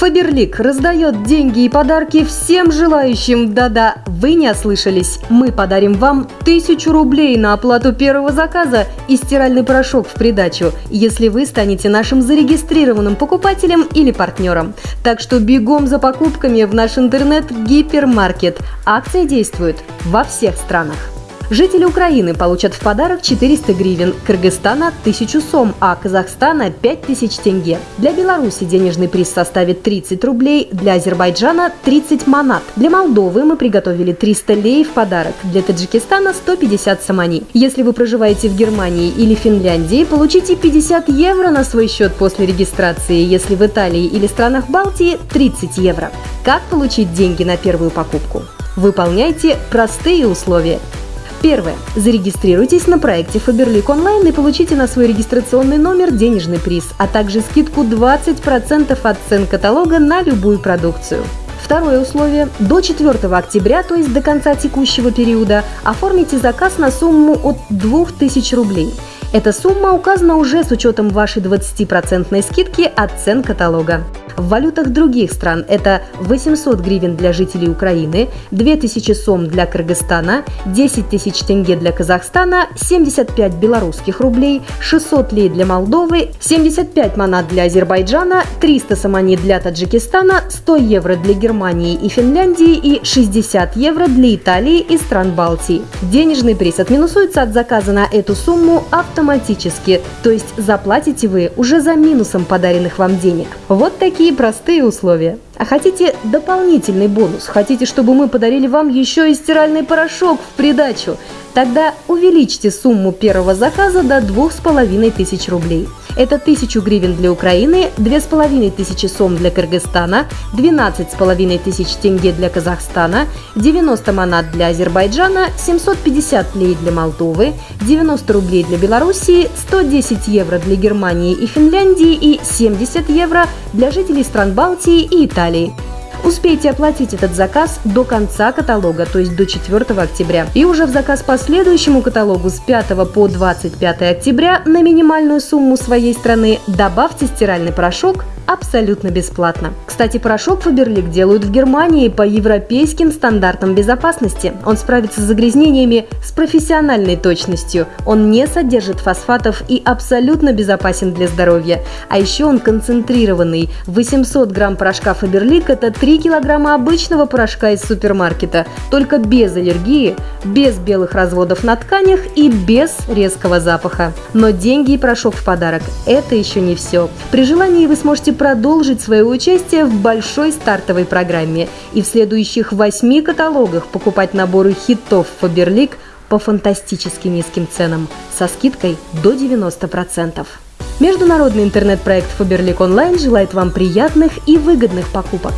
Фаберлик раздает деньги и подарки всем желающим. Да-да, вы не ослышались. Мы подарим вам тысячу рублей на оплату первого заказа и стиральный порошок в придачу, если вы станете нашим зарегистрированным покупателем или партнером. Так что бегом за покупками в наш интернет-гипермаркет. Акция действует во всех странах. Жители Украины получат в подарок 400 гривен, Кыргызстана – 1000 сом, а Казахстана – 5000 тенге. Для Беларуси денежный приз составит 30 рублей, для Азербайджана – 30 манат. Для Молдовы мы приготовили 300 лей в подарок, для Таджикистана – 150 самани. Если вы проживаете в Германии или Финляндии, получите 50 евро на свой счет после регистрации, если в Италии или странах Балтии – 30 евро. Как получить деньги на первую покупку? Выполняйте простые условия. Первое. Зарегистрируйтесь на проекте Faberlic онлайн и получите на свой регистрационный номер денежный приз, а также скидку 20% от цен каталога на любую продукцию. Второе условие. До 4 октября, то есть до конца текущего периода, оформите заказ на сумму от 2000 рублей. Эта сумма указана уже с учетом вашей 20% скидки от цен каталога. В валютах других стран это 800 гривен для жителей Украины, 2000 сом для Кыргызстана, 10 тысяч тенге для Казахстана, 75 белорусских рублей, 600 лей для Молдовы, 75 манат для Азербайджана, 300 самани для Таджикистана, 100 евро для Германии и Финляндии и 60 евро для Италии и стран Балтии. Денежный приз отминусуется от заказа на эту сумму автоматически, то есть заплатите вы уже за минусом подаренных вам денег. Вот такие Такие простые условия. А хотите дополнительный бонус? Хотите, чтобы мы подарили вам еще и стиральный порошок в придачу? Тогда увеличьте сумму первого заказа до 2500 рублей. Это 1000 гривен для Украины, 2500 сом для Кыргызстана, 12 тысяч тенге для Казахстана, 90 манат для Азербайджана, 750 лей для Молдовы, 90 рублей для Белоруссии, 110 евро для Германии и Финляндии и 70 евро для жителей стран Балтии и Италии. Успейте оплатить этот заказ до конца каталога, то есть до 4 октября. И уже в заказ по следующему каталогу с 5 по 25 октября на минимальную сумму своей страны добавьте стиральный порошок абсолютно бесплатно. Кстати, порошок Фаберлик делают в Германии по европейским стандартам безопасности. Он справится с загрязнениями с профессиональной точностью. Он не содержит фосфатов и абсолютно безопасен для здоровья. А еще он концентрированный. 800 грамм порошка Фаберлик – это 3 килограмма обычного порошка из супермаркета, только без аллергии, без белых разводов на тканях и без резкого запаха. Но деньги и порошок в подарок – это еще не все. При желании вы сможете продолжить свое участие в большой стартовой программе и в следующих восьми каталогах покупать наборы хитов Фаберлик по фантастически низким ценам со скидкой до 90%. Международный интернет-проект Фаберлик Онлайн желает вам приятных и выгодных покупок.